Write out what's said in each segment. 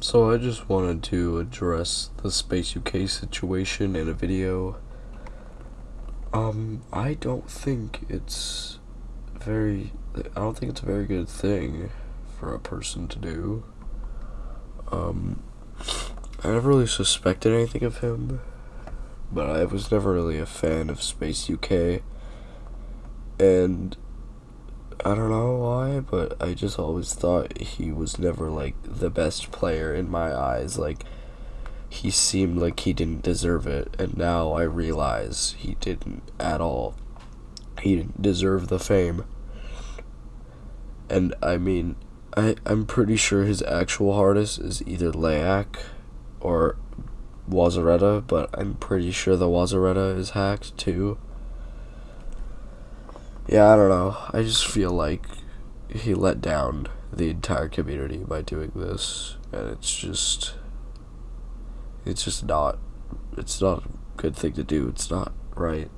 So I just wanted to address the Space UK situation in a video. Um, I don't think it's very, I don't think it's a very good thing for a person to do. Um, I never really suspected anything of him, but I was never really a fan of Space UK. And I don't know why, but I just always thought he was never like the best player in my eyes. Like he seemed like he didn't deserve it, and now I realize he didn't at all. He didn't deserve the fame. And I mean, I I'm pretty sure his actual hardest is either Layak or Wazareta, but I'm pretty sure the Wazareta is hacked too. Yeah, I don't know. I just feel like he let down the entire community by doing this, and it's just, it's just not, it's not a good thing to do. It's not right.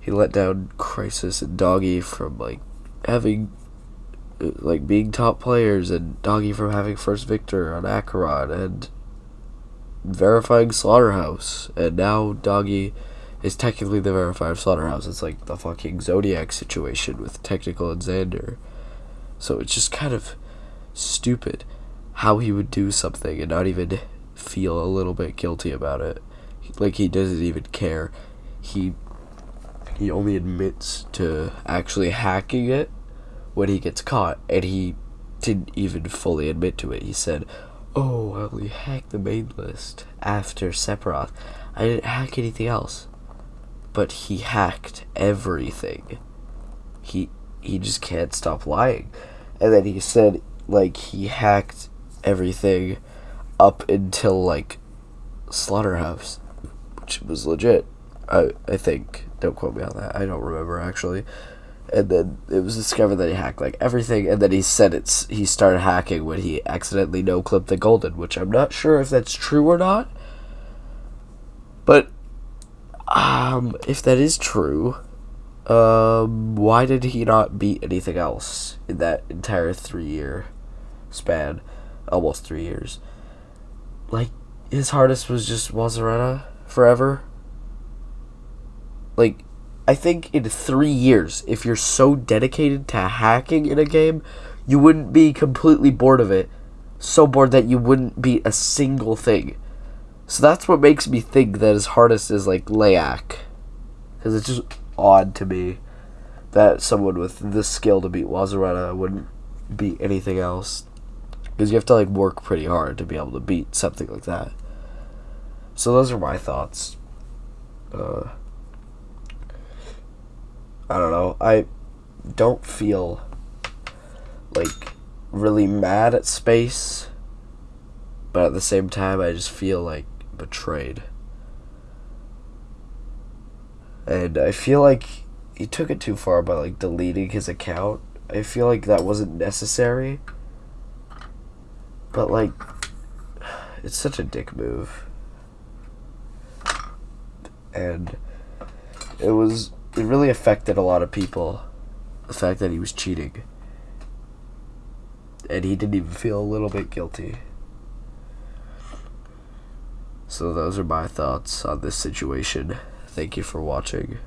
He let down Crisis and Doggie from like having, like being top players, and Doggie from having first victor on Acheron, and verifying Slaughterhouse, and now Doggie is technically the verified slaughterhouse. It's like the fucking Zodiac situation with Technical and Xander. So it's just kind of stupid how he would do something and not even feel a little bit guilty about it. Like he doesn't even care. He he only admits to actually hacking it when he gets caught and he didn't even fully admit to it. He said, "Oh, I only hacked the main list after Sephiroth. I didn't hack anything else." But he hacked everything. He he just can't stop lying. And then he said like he hacked everything up until like Slaughterhouse, which was legit. I I think. Don't quote me on that. I don't remember actually. And then it was discovered that he hacked like everything, and then he said it's he started hacking when he accidentally no clipped the golden, which I'm not sure if that's true or not. But um, if that is true, um, why did he not beat anything else in that entire three year span? Almost three years. Like, his hardest was just Wazareta forever. Like, I think in three years, if you're so dedicated to hacking in a game, you wouldn't be completely bored of it. So bored that you wouldn't beat a single thing. So that's what makes me think that his hardest is like Layak. Because it's just odd to me that someone with this skill to beat Wazareta wouldn't beat anything else. Because you have to like work pretty hard to be able to beat something like that. So those are my thoughts. Uh, I don't know. I don't feel like really mad at space, but at the same time, I just feel like betrayed. And I feel like he took it too far by like deleting his account. I feel like that wasn't necessary. But like it's such a dick move. And it was it really affected a lot of people the fact that he was cheating. And he didn't even feel a little bit guilty. So those are my thoughts on this situation. Thank you for watching.